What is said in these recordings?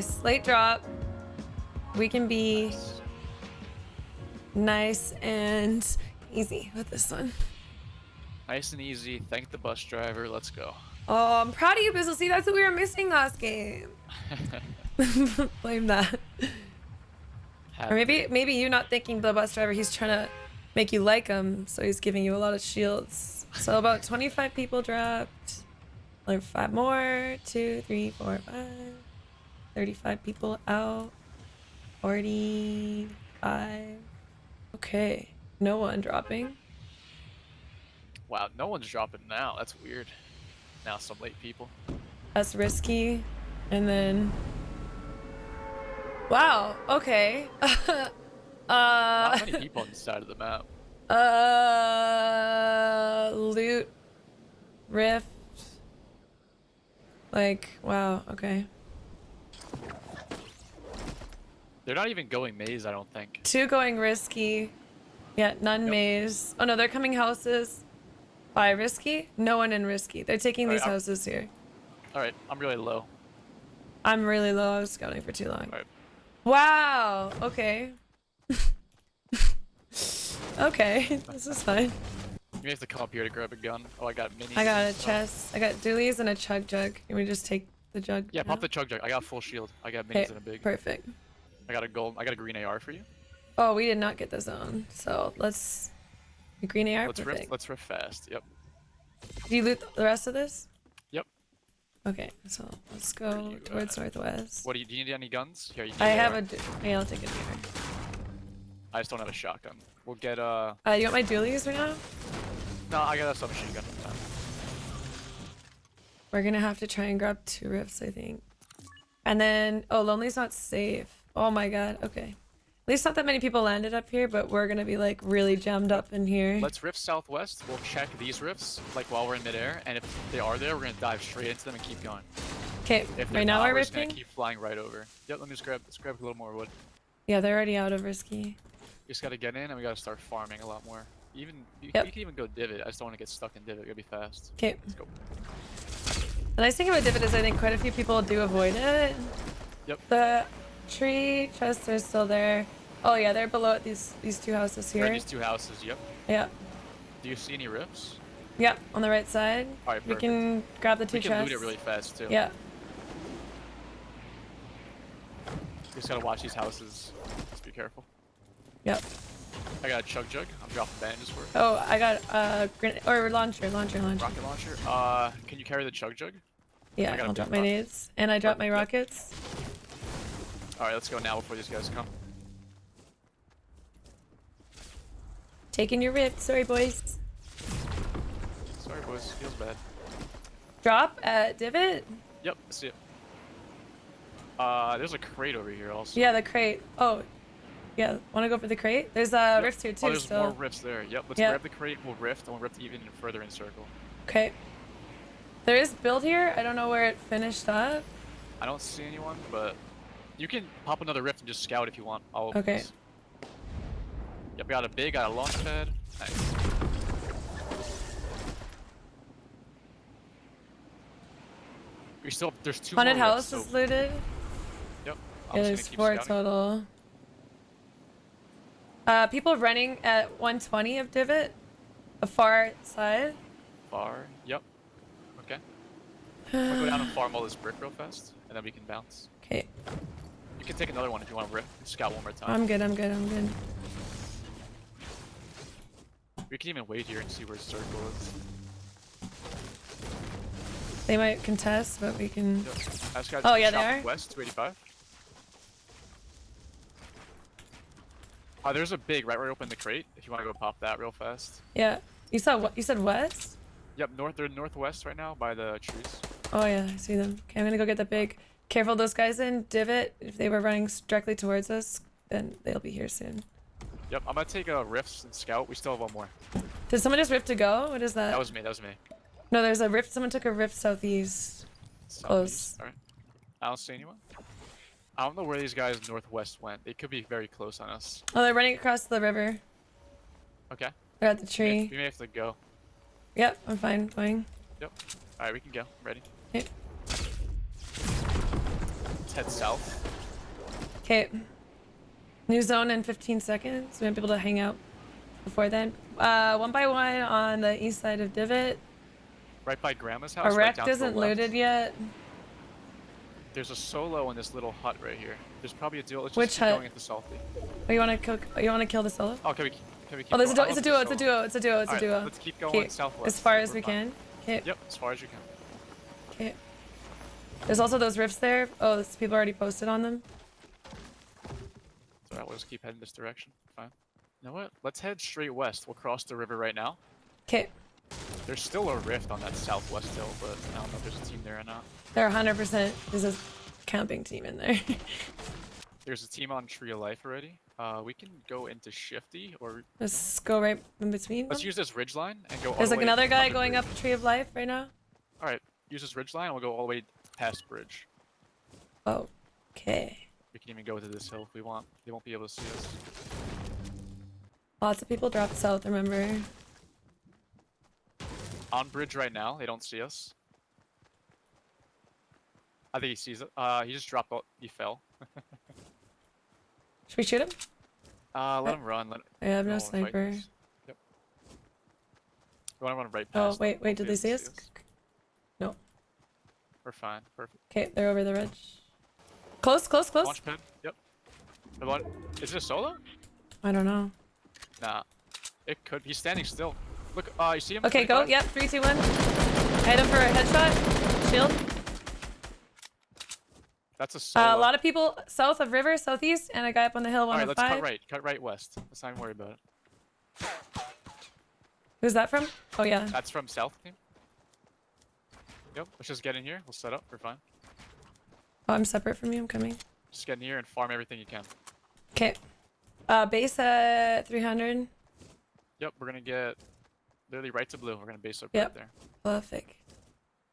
Nice. Late drop. We can be nice and easy with this one. Nice and easy. Thank the bus driver. Let's go. Oh, I'm proud of you, Bizzle. See, that's what we were missing last game. Blame that. Or maybe maybe you're not thinking the bus driver, he's trying to make you like him, so he's giving you a lot of shields. So about 25 people dropped. Like five more. Two, three, four, five. 35 people out. 45. Okay. No one dropping. Wow, no one's dropping now. That's weird. Now some late people. That's risky. And then. Wow. Okay. Uh. many people on the side of the map. Uh. Loot. Rift. Like, wow. Okay. They're not even going maze, I don't think. Two going risky. Yeah, none Yep. maze. Oh no, they're coming houses. By risky? No one in risky. They're taking Alright, these I'm- houses here. Alright, I'm really low. I'm really low. I was scouting for too long. Alright. Wow. Okay. okay. This is fine. You may have to come up here to grab a gun. Oh, I got mini. I got a chest. I got dualies and a chug jug. Can we just take the jug? Yeah, now? pop the chug jug. I got full shield. I got minis Okay, and a big. perfect. I got a gold. I got a green AR for you. Oh, we did not get the zone. So let's. Green AR, Let's perfect. riff. Let's riff fast. Yep. Do you loot the rest of this? Yep. Okay, so let's go you towards at? northwest. What do you? Do you need any guns? Here, you I have AR. a. Yeah, I'll take a deer. I just don't have a shotgun. We'll get uh. Uh, you want my dualies right now? No, I got a submachine gun. Uh, We're gonna have to try and grab two rifts, I think. And then, oh, Lonely's not safe. Oh my god, okay. At least not that many people landed up here, but we're gonna be like really jammed up in here. Let's rift southwest. We'll check these rifts like while we're in midair, and if they are there, we're gonna dive straight into them and keep going. Okay, right now not, we're we're just gonna rifting. keep flying right over. Yep. Let me just grab. Let's grab a little more wood. Yeah, they're already out of risky. We just gotta get in, and we gotta start farming a lot more. Even you, Yep. we can even go divot. I just don't want to get stuck in divot. Gotta be fast. Okay. Let's go. The nice thing about divot is I think quite a few people do avoid it. Yep. The tree chests are still there. Oh yeah, they're below these these two houses here. these two houses. Yep. Yep. Do you see any rifts? Yep, on the right side. Alright, We can grab the two chests. We can chests. loot it really fast too. Yeah. We just gotta watch these houses. Just be careful. Yep. I got a chug jug. I'm dropping bandages for it. Oh, I got uh grenade or launcher, launcher, launcher. Rocket launcher. Uh, can you carry the chug jug? Yeah, I got a I'll drop my nades and I drop my rockets. All right, let's go now before these guys come. Taking your rift. Sorry, boys. Sorry, boys. Feels bad. Drop at divot. Yep, I see it. Uh, there's a crate over here also. Yeah, the crate. Oh, yeah. Want to go for the crate? There's a Yep. rift here too. Oh, there's still. more rifts there. Yep, let's Yep. grab the crate. We'll rift, and we'll rift even further in circle. Okay. There is build here. I don't know where it finished up. I don't see anyone, but you can pop another rift and just scout if you want. Of Okay. these. Yep, got a big, got a launch pad. Nice. We still there's two Haunted more house rifts, is so, looted. Yep. I'm there's four scouting. total. Uh, people running at 120 of divot, the far side. Far. Yep. Okay. Gonna go down and farm all this brick real fast, and then we can bounce. Okay, You can take another one if you want to rip scout one more time. I'm good. I'm good. I'm good. We can even wait here and see where circle is. They might contest, but we can. Yep. I just got Oh, yeah, they are? West 285. Uh, there's a big right where I opened the crate. If you want to go pop that real fast. Yeah. You saw what? You said west? Yep, north. They're northwest right now by the trees. Oh yeah, I see them. Okay, I'm gonna go get the big. Careful, those guys in divot. If they were running directly towards us, then they'll be here soon. Yep, I'm gonna take a rifts and scout. We still have one more. Did someone just rift to go? What is that? That was me. That was me. No, there's a rift. Someone took a rift southeast. Close. Southeast. All right. I don't see anyone. I don't know where these guys northwest went. They could be very close on us. Oh, they're running across the river. Okay. They're at the We may, tree. we may have to go. Yep, I'm fine. Going. Yep. All right, we can go. Ready? Okay. Let's head south. Okay. New zone in 15 seconds. We might be able to hang out before then. Uh, one by one on the east side of Divot. Right by Grandma's house. A right wreck the isn't looted yet. There's a solo in this little hut right here. There's probably a duo. Let's just Which keep hut? going into Salty. Oh, you want to kill? You want to kill the solo? Oh, can we, can we keep Oh, there's a going? duo. It's a duo. It's a duo. It's a duo. It's a duo. Let's keep going Okay, southwest. as far as we fine. can. Okay. Yep, as far as you can. Okay. There's also those rifts there. Oh, this, people already posted on them. Alright, we'll just keep heading this direction. Fine. You know what? Let's head straight west. We'll cross the river right now. Okay. There's still a rift on that southwest hill, but I don't know if there's a team there or not. There 100% is a camping team in there. There's a team on Tree of Life already. Uh, we can go into Shifty, or Let's go right in between. let's them. use this ridge line and go. There's the like way another guy going up Tree of Life right now. All right, use this ridge line, and we'll go all the way past bridge. Okay. We can even go to this hill if we want. They won't be able to see us. Lots of people dropped south, remember? On bridge right now, they don't see us. I think he sees it. Uh, he just dropped. Out. He fell. Should we shoot him? Uh, let Uh, him run. Let I have no fight sniper. Yep. We want to run right Oh, past. them. wait, wait, did they able see us? No. We're fine. Perfect. Okay, they're over the ridge. Close, close, close. Launch pad. Yep. The one. Is it a solo? I don't know. Nah. It could. He's standing still. Look. Uh, you see him? Okay, go. Yep, three, two, one. Hit him for a headshot. Shield. That's a solo. Uh, a lot of people south of river, southeast, and a guy up on the hill, All right, let's 105. cut right. Cut right west. Let's not even worry about it. Who's that from? Oh, yeah. That's from south team. Yep. Let's just get in here. We'll set up. We're fine. Oh, I'm separate from you. I'm coming. Just get in here and farm everything you can. Okay. Uh, base at 300. Yep. We're gonna get literally right to blue. We're gonna base up Yep. right there. Perfect.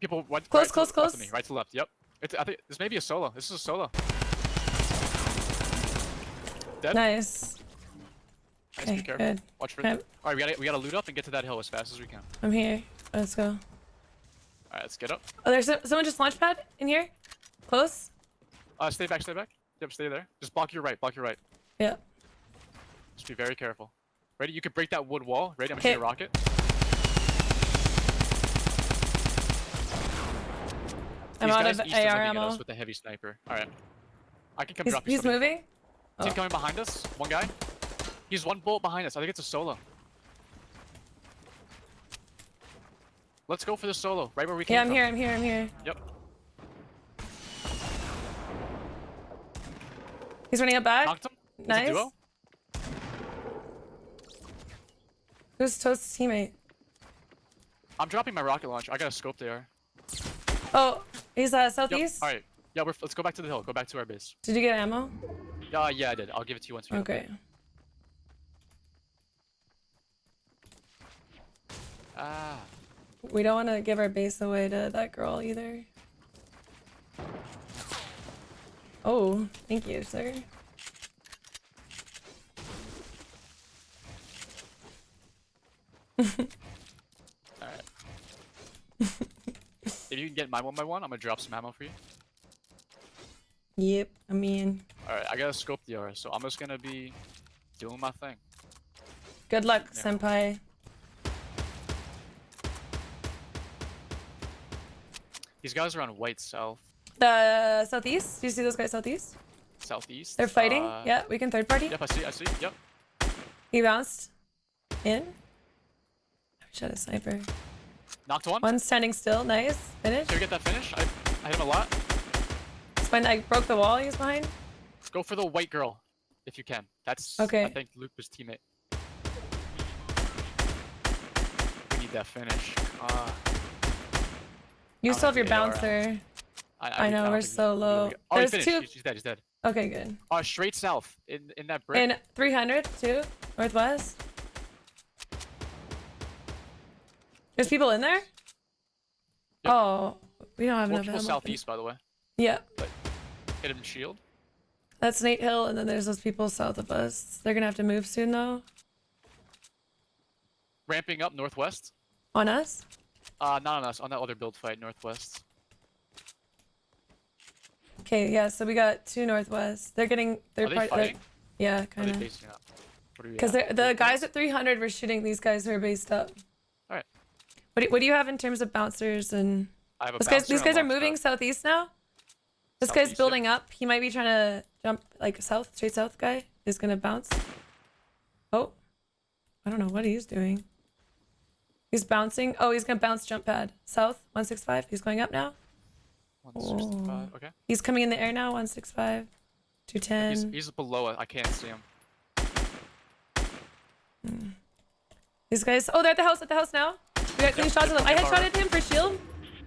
People right, Close, right close, close. of me, right to left. Yep. It's, I think this may be a solo. This is a solo. Dead. Nice. Nice, Okay, be careful. good. Watch for. Okay. All right, we gotta we gotta loot up and get to that hill as fast as we can. I'm here. Let's go. All right, let's get up. Oh, there's so- someone just launch pad in here. Close. Uh, stay back, stay back. Yep, stay there. Just block your right, block your right. Yeah. Just be very careful. Ready? You can break that wood wall. Ready? I'm Okay. shooting a rocket. I'm These out guys of east AR us ammo. with the heavy sniper. All right. I can come He's, drop you he's something. moving. Team Oh. coming behind us. One guy. He's one bolt behind us. I think it's a solo. Let's go for the solo. Right where we came Yeah, I'm from. here. I'm here. I'm here. Yep. He's running up back. Knocked him. Nice. duo. Who's Toast's teammate? I'm dropping my rocket launch. I got a scope there. Oh, he's uh, Yep. southeast. All right. Yeah, we're, let's go back to the hill. Go back to our base. Did you get ammo? Uh, yeah, I did. I'll give it to you once we Okay. Ah. We don't want to give our base away to that girl either. Oh, thank you, sir. All right. if you can get my one by one, I'm gonna drop some ammo for you. Yep, I mean, All right, I gotta scope DR, so I'm just gonna be doing my thing. good luck, Yeah. senpai. These guys are on white south, The southeast. Do you see those guys southeast? southeast. They're fighting. Uh, yeah, we can third party. Yep, I see. I see. Yep. He bounced in. I wish I had a sniper. Knocked one. One standing still. Nice. Finish. Can we get that finish? I, I hit him a lot. It's fine. I broke the wall he was behind. Go for the white girl, if you can. That's Okay. I think Luca's teammate. We need that finish. Uh, You still have your have the AR. bouncer. I, I know, we're so low. Oh, There's two- He's, he's dead. He's dead. Okay, good. Uh, straight south in in that brick. In 300 too, northwest. There's people in there. Yep. Oh, we don't have More enough people ammo. southeast, by the way. Yeah, Hit him shield. that's Nate Hill, and then there's those people south of us. They're gonna have to move soon though. Ramping up northwest. On us. Uh, not on us. On that other build fight northwest. Okay, yeah. So we got two northwest. They're getting. They're Are they part. they're- fighting? Yeah, kind they of. up? What are we Because the guys at 300 were shooting these guys who are based up. Alright. What do, what do you have in terms of bouncers and? I have a These guys, these guys are moving pad. southeast now. This guy's yeah. building up. He might be trying to jump like south, straight south. Guy is gonna bounce. Oh, I don't know what he's doing. He's bouncing. Oh, he's gonna bounce jump pad south 165. He's going up now. 165, Okay. He's coming in the air now. 165. 210. he's below it. I can't see him. These guys. Oh, they're at the house. At the house now. We got clean Yep, shots of them. I alright. headshotted him for shield.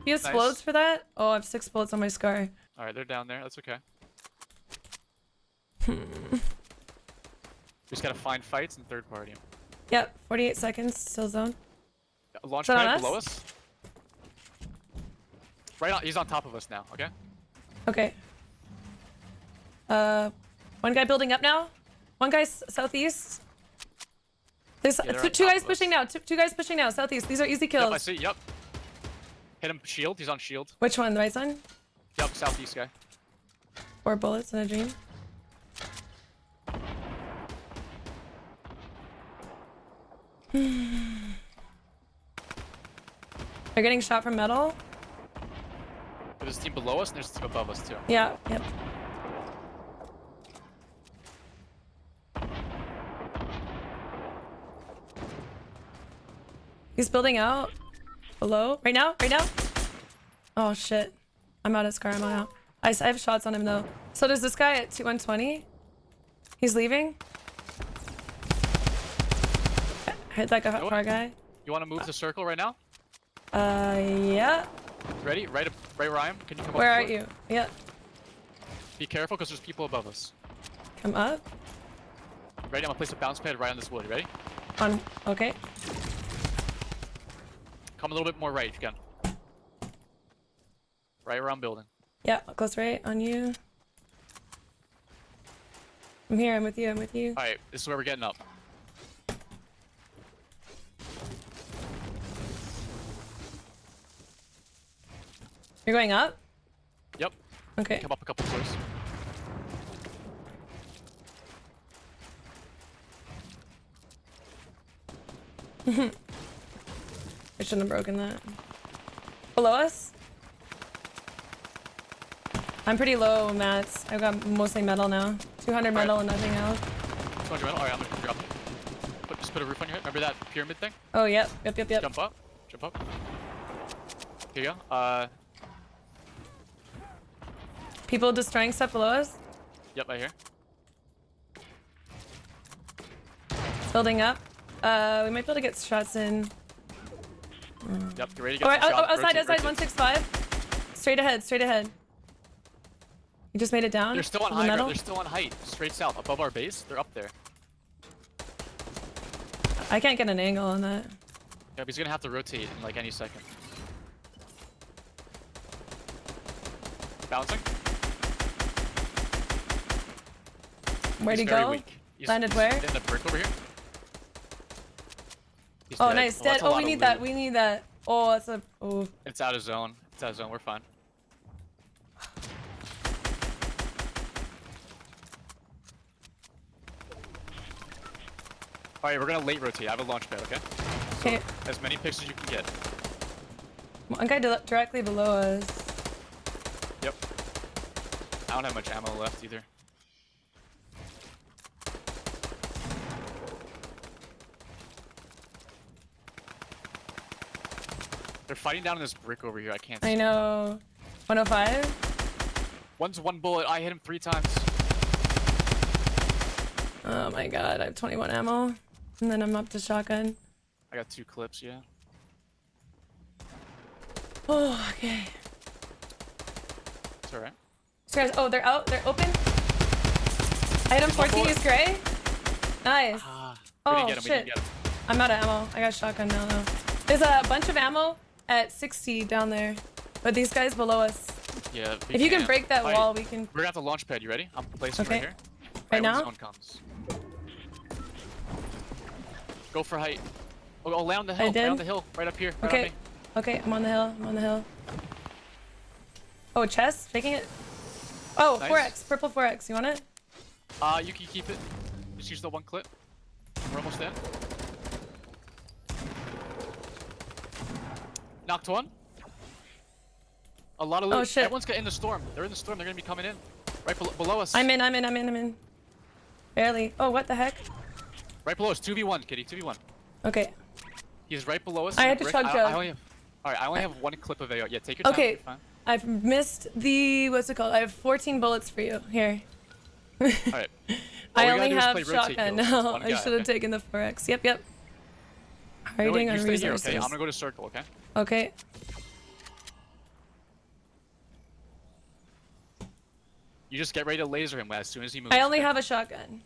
He has Nice. explodes for that. Oh, I have six bullets on my scar. All right, they're down there. That's okay. Hmm. we just gotta find fights and third party. Yep, 48 seconds. Still zone. Launch pad below us. Right on. He's on top of us now. Okay. Okay. Uh, one guy building up now. One guy southeast. There's Yeah, two, two guys pushing now. Two, two guys pushing now. Southeast. These are easy Yep, I see. Yep. Hit him. Shield. He's on shield. Which one? The right side? Yep. Southeast guy. Four bullets in a dream. They're getting shot from metal. There's a team below us and there's a team above us too. Yeah. Yep. He's building out. Below. Right now? Right now? Oh shit. I'm out of scar. I'm out. I, I have shots on him though. So does this guy at 2 120? He's leaving. Hit that guy, know what? guy. You want to move the circle right now? Uh, yeah. Ready? Right, up, right where I am. Can you come Where up? Where are you? Yeah. Be careful because there's people above us. Come up. Ready? I'm gonna place a bounce pad right on this wood. Ready? On. Okay. Come a little bit more right if you can. Right around building. Yeah, close right on you. I'm here, I'm with you, I'm with you. All right, this is where we're getting up. You're going up? Yep. Okay. Come up a couple floors. I shouldn't have broken that. Below us? I'm pretty low, mats. I've got mostly metal now. 200 metal and nothing else. 200 metal. All right, I'm gonna drop it. Put, just put a roof on your head. Remember that pyramid thing? Oh, yep, yep, yep, yep. Jump up. Jump up. Here you go. Uh, People destroying stuff below us? yep, right here. Building up. Uh, we might be able to get shots in. Yep, get ready to get right, oh, shots. outside, outside, 165. Straight ahead, straight ahead. You just made it down? They're still on high. They're still on height. Straight south, above our base. They're up there. I can't get an angle on that. Yeah, but he's gonna have to rotate in like any second. Bouncing. Where'd he go? weak. He's, Landed where? In the brick over here. He's Oh, dead. nice. Dead. a Oh, we need that. We need that. Oh, that's a. Oh. It's out of zone. It's out of zone. We're fine. All right, we're gonna late rotate. I have a launch pad, okay? Okay. As many picks as you can get. One guy di- directly below us. Yep. I don't have much ammo left either. They're fighting down in this brick over here. I can't. I know. 105. One's one bullet. I hit him three times. Oh my god, I have 21 ammo. And then I'm up to shotgun. I got two clips. Yeah. Oh, okay. It's alright. So guys, oh, they're out. They're open. I hit him 14. He's gray. Nice. Ah. Oh, didn't get him. We didn't shit. I'm out of ammo. I got shotgun now, though. There's a bunch of ammo at 60 down there. But these guys below us. Yeah. If you can can't. break that Alright, wall, we can. We're gonna have to launch pad. You ready? I'm placing Okay. right here. Right when now? Comes. Go for height. Oh, oh, lay on the hill. Lay did? on the hill. Right up here. Right Okay. Okay, I'm on the hill. I'm on the hill. Oh, chest? Taking it? Oh, Nice. 4x, purple 4x. You want it? Uh, you can keep it. Just use the one clip. We're almost in. Knocked one. A lot of loot. Oh, shit. Everyone's got in the storm. They're in the storm. They're gonna be coming in. Right below, below us. I'm in, I'm in, I'm in, I'm in. Barely. Oh, what the heck? Right below us. 2v1, kitty. 2v1. Okay. He's right below us. I had to brick. chug I, I only have, Alright, I only have one clip of AR. Yeah, take your time. Okay. I've missed the, what's it called? I have 14 bullets for you. Here. Alright. I All we only have shotgun now. I should have okay? taken the 4x. Yep, yep. You No, on stay here, resources? okay? I'm gonna go to circle, okay? Okay. You just get ready to laser him as soon as he moves. I only have a shotgun.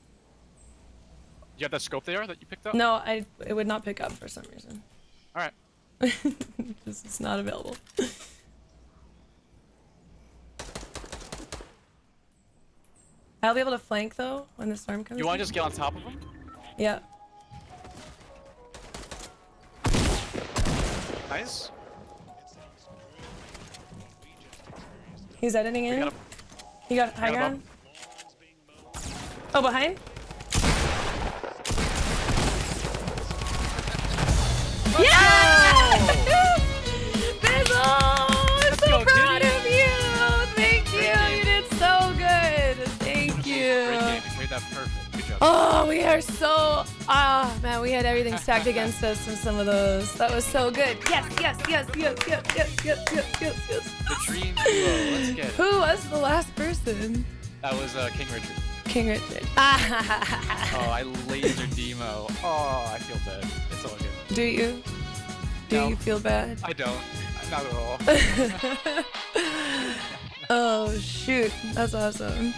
You have that scope there that you picked up? No, I it would not pick up for some reason. Alright. this is not available. I'll be able to flank though when the storm comes. You wanna in. just get on top of him? Yeah. Nice. He's editing in. got He got high a ground. Oh, behind. Yeah! Bizzle! Oh, I'm so go, proud of you! Thank you! You did so good! Thank Great you! game. You played that perfect. Good job. Oh, we are so ah man, we had everything stacked against us in some of those. That was so good. Yes, yes, yes, yes, yes, yes, yes, yes, yes, yes. The dream duo. Let's get it. Who was the last person? That was uh, King Richard. King Richard. Oh, I laser demo. Oh, I feel bad. It's all good. do you? Do No. you feel bad? I don't. Not at all. Oh shoot, that's awesome.